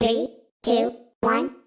Three, two, one.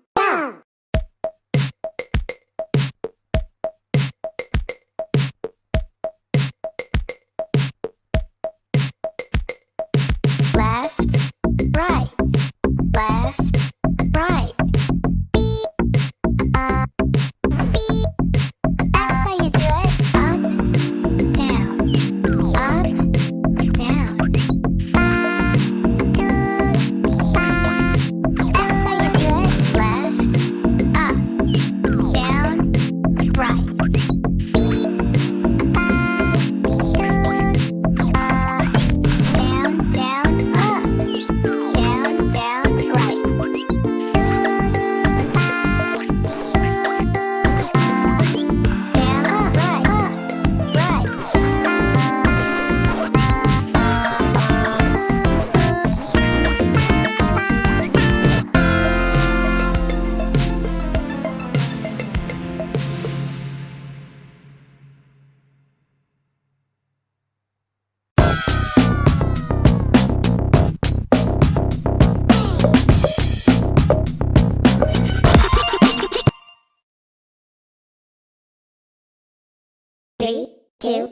Three, two,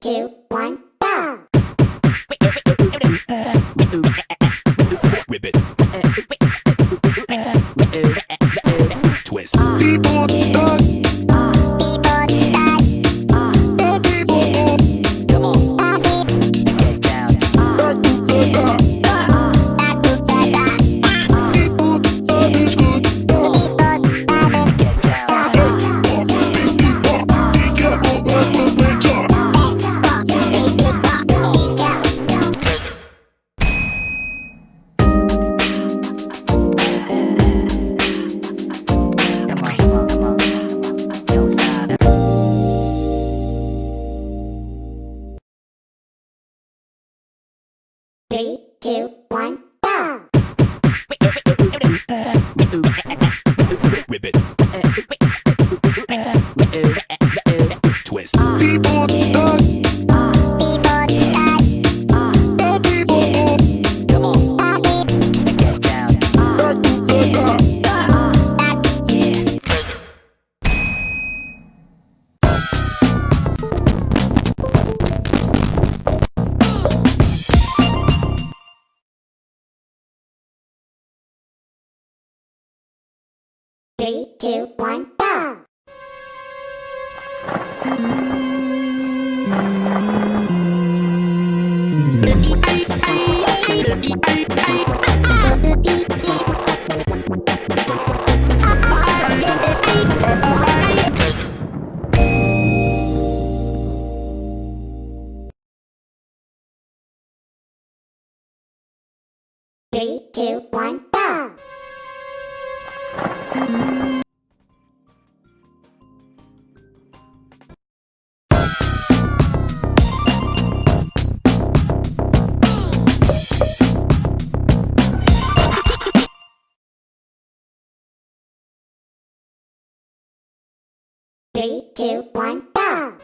two, one. Three, two, one, go! Ribbit. Twist. Three, two, one, go! Three, two, one, Three, two, one, go!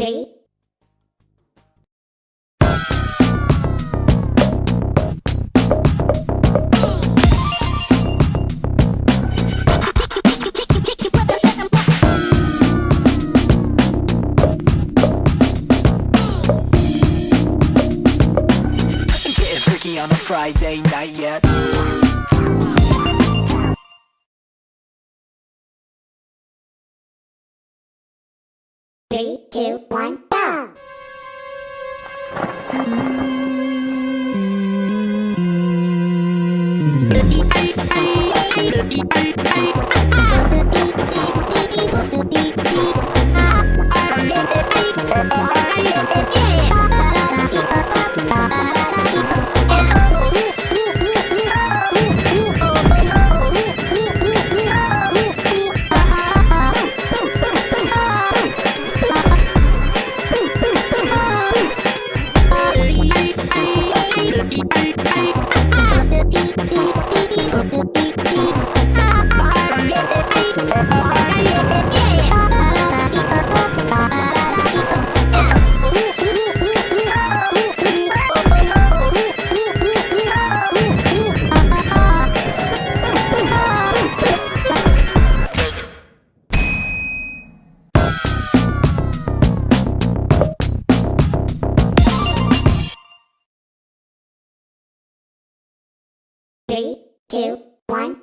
Three, on a Friday night yet. Three, two, one, go! Three, Three, two, one,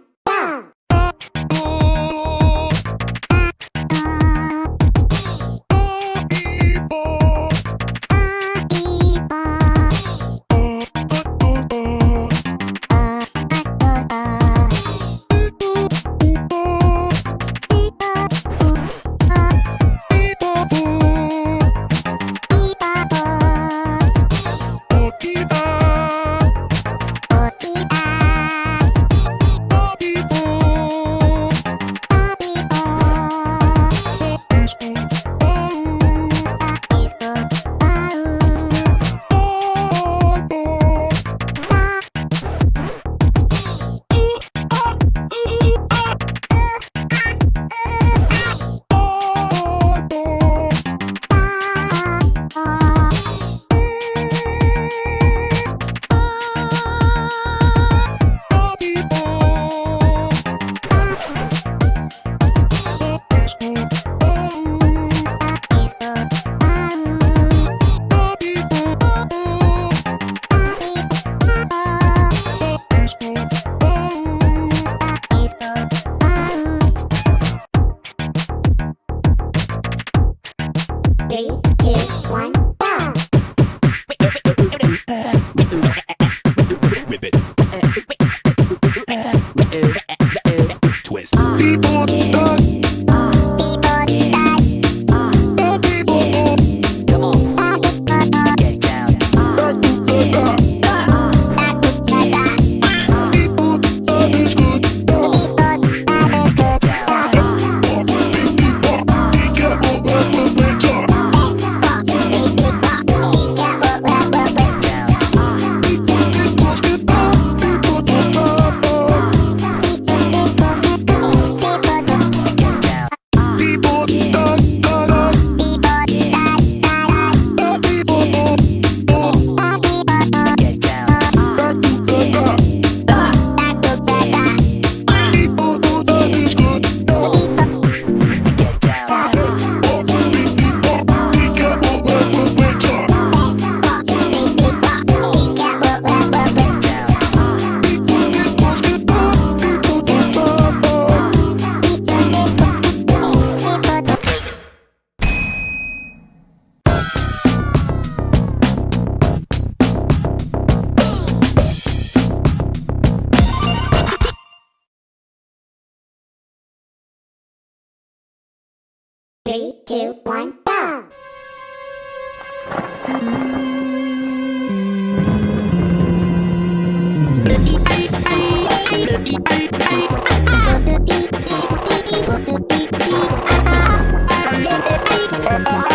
Three, two, one, go! Bye.